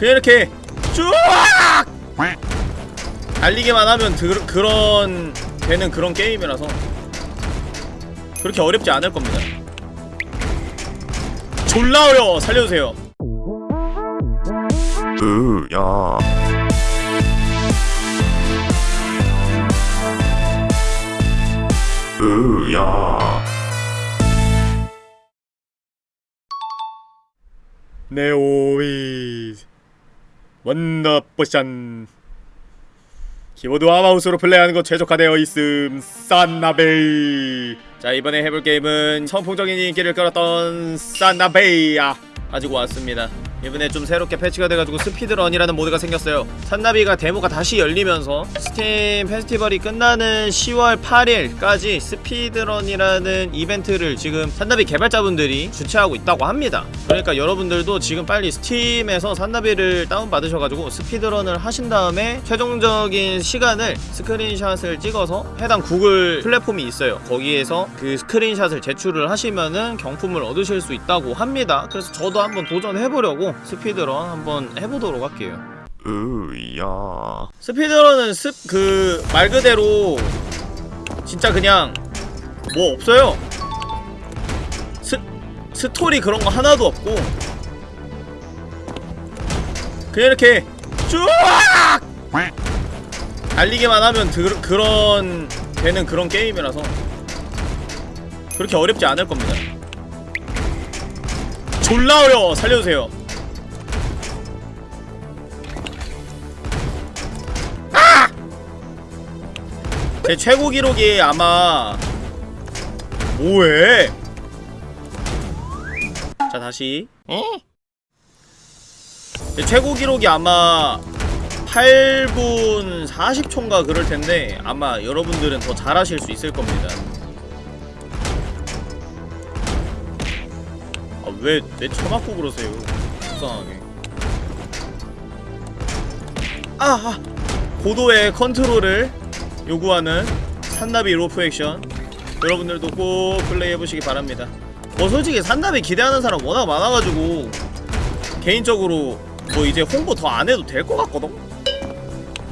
그냥 이렇게 쭉 달리기만 하면 드, 그런 되는 그런 게임이라서 그렇게 어렵지 않을 겁니다. 졸라 어려워. 살려주세요. 으야. 으야. 네오위즈 원더포션. 키보드와 마우스로 플레이하는 것 최적화되어 있음 산나비. 자 이번에 해볼 게임은 선풍적인 인기를 끌었던 산나비야. 가지고 왔습니다 이번에 좀 새롭게 패치가 돼가지고 speedrun이라는 모드가 생겼어요. 산나비가 데모가 다시 열리면서 스팀 페스티벌이 끝나는 10월 8일까지 speedrun이라는 이벤트를 지금 산나비 개발자분들이 주최하고 있다고 합니다. 그러니까 여러분들도 지금 빨리 스팀에서 산나비를 다운받으셔가지고 speedrun을 하신 다음에 최종적인 시간을 screenshot을 찍어서 해당 구글 플랫폼이 있어요. 거기에서 그 screenshot을 제출을 하시면은 경품을 얻으실 수 있다고 합니다. 그래서 저도 한번 도전해보려고 speedrun 한번 해보도록 할게요 으야 speedrun은 습 그 말 그대로 진짜 그냥 뭐 없어요. 스 스토리 그런 거 하나도 없고 그냥 이렇게 쭉 달리기만 하면 드, 그런 되는 그런 게임이라서 그렇게 어렵지 않을 겁니다. 졸라 어려워 살려주세요. 제 최고 기록이 아마 뭐해? 자 다시 제 최고 기록이 아마 8분 40초인가 그럴 텐데 아마 여러분들은 더 잘하실 수 있을 겁니다. 아 왜내 처맞고 그러세요? 불쌍하게. 아, 아 고도의 컨트롤을 요구하는 산나비 로프 액션. 여러분들도 꼭 플레이해보시기 바랍니다. 뭐 솔직히 산나비 기대하는 사람 워낙 많아가지고 개인적으로 뭐 이제 홍보 더 안해도 될 것 같거든?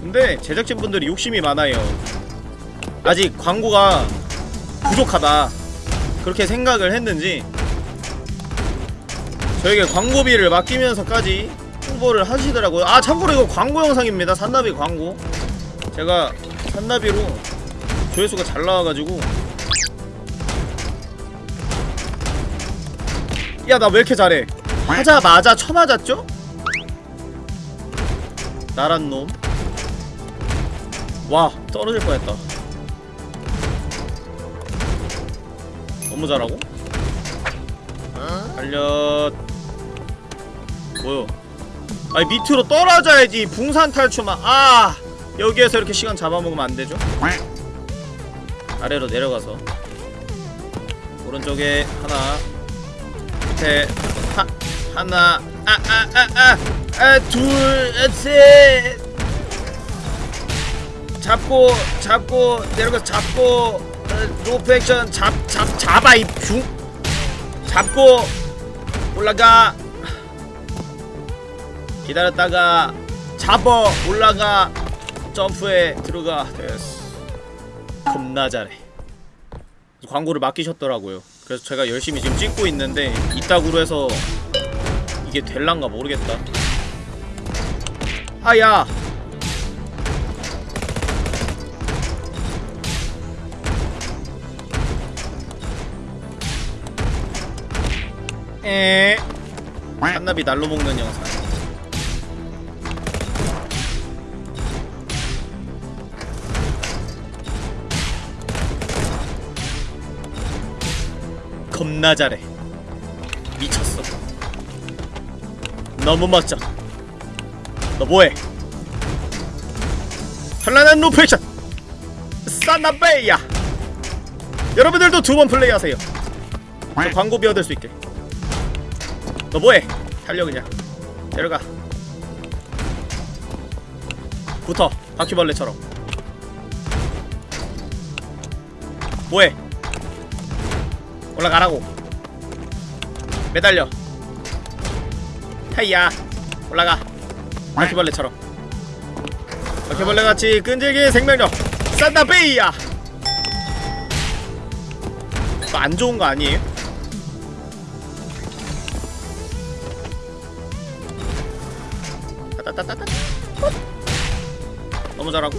근데 제작진분들이 욕심이 많아요. 아직 광고가 부족하다. 그렇게 생각을 했는지 저에게 광고비를 맡기면서까지 홍보를 하시더라고요. 아 참고로 이거 광고 영상입니다. 산나비 광고. 제가 산나비로 조회수가 잘 나와가지고 야 나 왜 이렇게 잘해 하자마자 쳐맞았죠? 나란 놈. 와 떨어질 뻔했다. 너무 잘하고? 달려. 뭐요? 아니 밑으로 떨어져야지 붕산 탈출만. 아 여기에서 이렇게 시간 잡아먹으면 안 되죠? 아래로 내려가서. 오른쪽에 하나 밑에 하, 하나 아 아 아아아둘셋. 잡고 잡고 내려가서 잡고 어, 로프 액션 잡 잡 잡아 이붕 잡고 올라가. 기다렸다가 잡어 올라가 점프에 들어가. 됐어. 겁나 잘해. 광고를 맡기셨더라고요. 그래서 제가 열심히 지금 찍고 있는데 이따구로 해서 이게 될란가 모르겠다. 아야! 에? 한나비 날로 먹는 영상 겁나 잘해 미쳤어. 너무 멋져. 너 뭐해? 현란한 로프 액션! 사나베이야! 여러분들도 두 번 플레이하세요. 저 광고비 얻을 수 있게. 너 뭐해? 달려 그냥. 내려가. 붙어. 바퀴벌레처럼. 뭐해 올라가라고. 매달려. 타이야 올라가. 바퀴벌레처럼. 바퀴벌레같이 끈질긴 생명력. 산다베이야. 이거 안 좋은 거 아니에요? 따따따따따. 헛. 너무 잘하고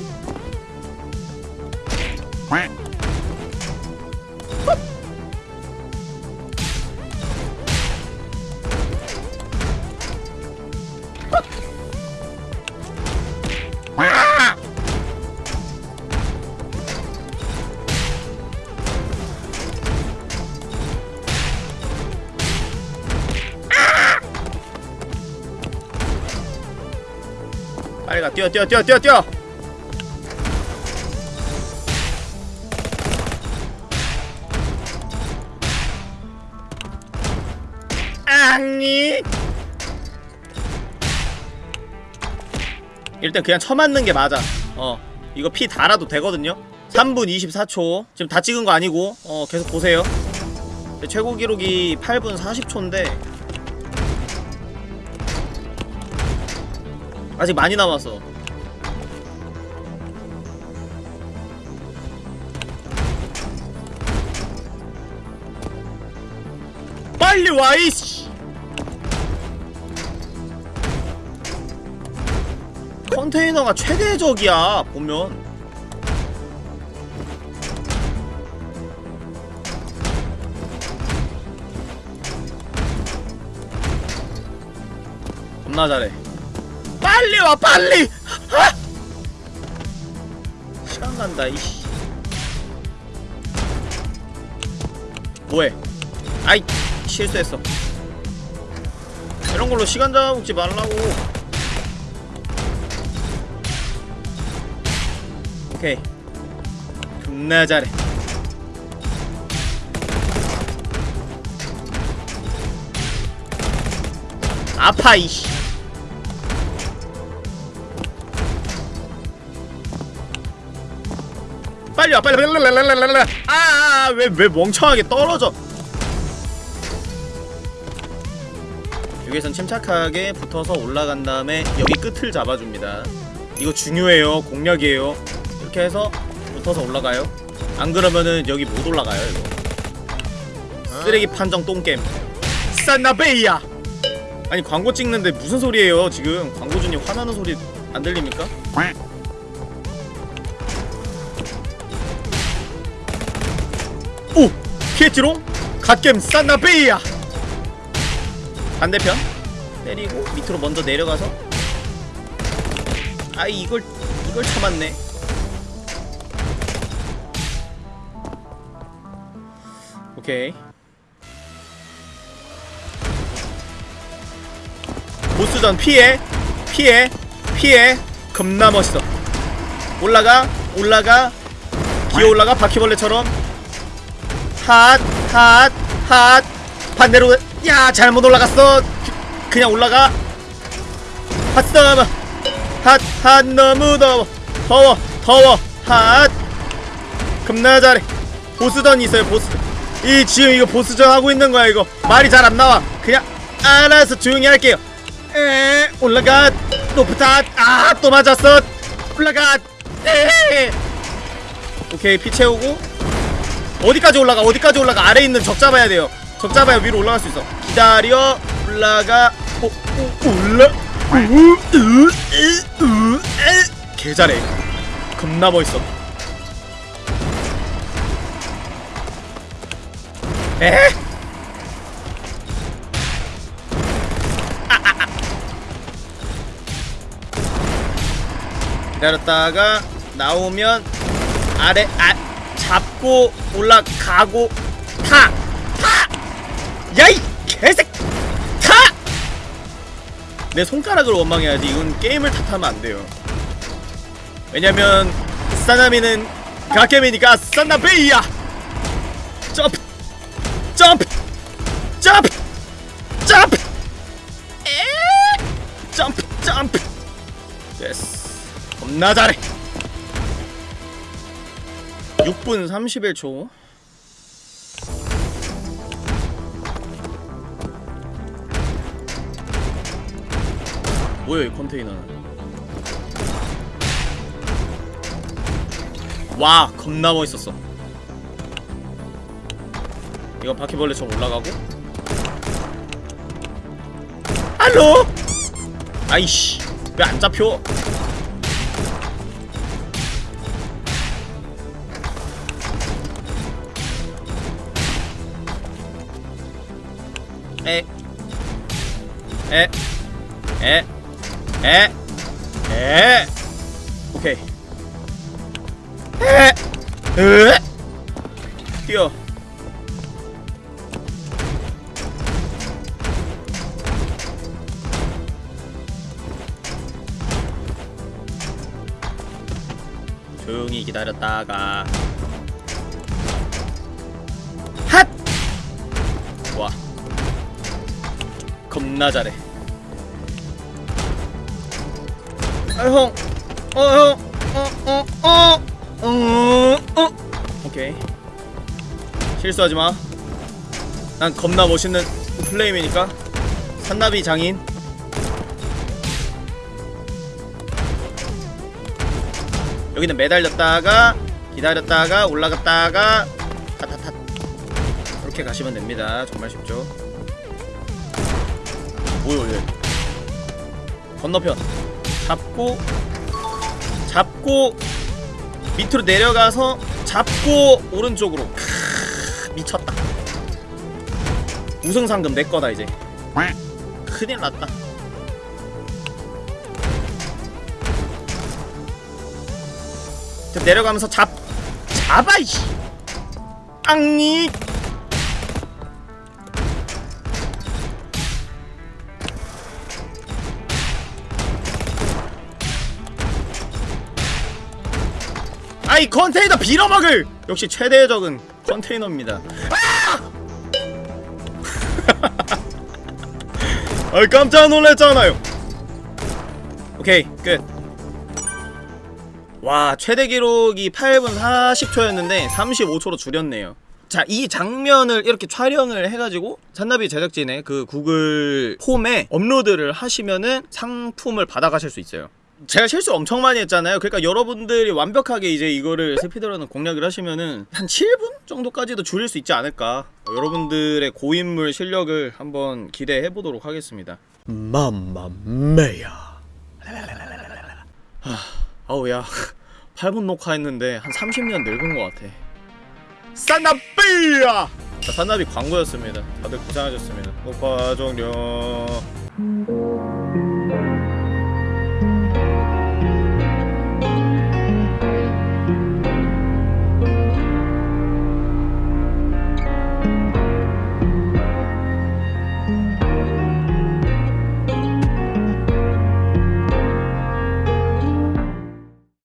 뛰어 뛰어 뛰어 뛰어 뛰어. 앙니 일단 그냥 쳐맞는 게 맞아. 어 이거 피 달아도 되거든요. 3분 24초. 지금 다 찍은 거 아니고 어 계속 보세요. 제 최고 기록이 8분 40초인데 아직 많이 남았어. 빨리 와 이씨! 컨테이너가 최대적이야 보면. 겁나 잘해 빨리 와 빨리! 아! 시간 간다 이씨. 뭐해? 아이 실수했어. 이런 걸로 시간 잡아먹지 말라고. 오케이. 겁나 잘해. 아파 이씨 빨리 와 빨리 빨리 아왜왜 멍청하게 떨어져 여기선 침착하게 붙어서 올라간 다음에 여기 끝을 잡아줍니다 이거 중요해요 공략이에요 이렇게 해서 붙어서 올라가요 안 그러면은 여기 못 올라가요 이거 쓰레기 판정 똥겜 산나베이야 아니 광고 찍는데 무슨 소리예요 지금 광고주님 화나는 소리 안 들립니까? 피했지롱? 갓겜 산나베이야. 반대편. 때리고 밑으로 먼저 내려가서. 아이 이걸 이걸 참았네. 오케이. 보스전 피해 피해 피해. 겁나 멋있어. 올라가 올라가. 기어 올라가 바퀴벌레처럼 핫 핫 핫. 반대로 야 잘못 올라갔어. 그- 그냥 올라가. 핫썸 핫 핫 너무 더워. 더워 더워. 핫. 겁나 잘해. 보스전 있어요 보스전 이 지금 이거 보스전 하고 있는 거야 이거. 말이 잘 안 나와. 그냥 알아서 조용히 할게요. 에 올라가. 높다 아 또 맞았어. 올라가. 에. 오케이 피 채우고 어디까지 올라가? 어디까지 올라가? 아래 있는 적 잡아야 돼요. 적 잡아야 위로 올라갈 수 있어. 기다려. 올라가. 오, 오, 올라. 개 잘해. 겁나 멋있어. 에? 기다렸다가 나오면 아래 아 잡고 올라가고 타! 타! 야이 개색! 타! 내 손가락을 원망해야지 이건 게임을 탓하면 안 돼요. 왜냐면 사나미는 가케미니까 산나베이야! 점프! 점프! 점프! 점프! 에? 점프! 점프! 됐어. 겁나 잘해 6분 31초. 뭐야 이 컨테이너는? 와 겁나 멋있었어. 이거 바퀴벌레 저 올라가고? 알로! 아이씨 왜 안 잡혀 에. 에, 에, 에, 에, 오케이. 에, 에, 뛰어. 조용히 기다렸다가 겁나 잘해 아, 형. 어, 형. 어, 어, 어. 오케이. 실수하지 마. 난 겁나 멋있는 플레임이니까. 산나비 장인. 여기는 매달렸다가 기다렸다가 올라갔다가 타타타 이렇게 가시면 됩니다. 정말 쉽죠. 뭐야 얘? 건너편. 잡고 잡고 밑으로 내려가서 잡고 오른쪽으로. 크, 미쳤다. 우승상금 내 거다 이제. 큰일 났다. 자, 내려가면서 잡 잡아 이씨. 앙니 아이 컨테이너 빌어먹을! 역시 최대의 적은 컨테이너입니다. 아! 아 깜짝 놀랐잖아요. 오케이 끝와 최대 기록이 8분 40초였는데 35초로 줄였네요. 자 이 장면을 이렇게 촬영을 해가지고 잔나비 제작진의 그 구글 홈에 업로드를 하시면은 상품을 받아가실 수 있어요 제가 실수 엄청 많이 했잖아요. 그러니까 여러분들이 완벽하게 이제 이거를 스피드런을 공략을 하시면은 한 7분 정도까지도 줄일 수 있지 않을까. 어, 여러분들의 고인물 실력을 한번 기대해 보도록 하겠습니다. 맘마메야. 아우 야. 8분 녹화했는데 한 30년 늙은 것 같아. 산나비야! 자, 산나비 광고였습니다. 다들 고생하셨습니다. 녹화 종료.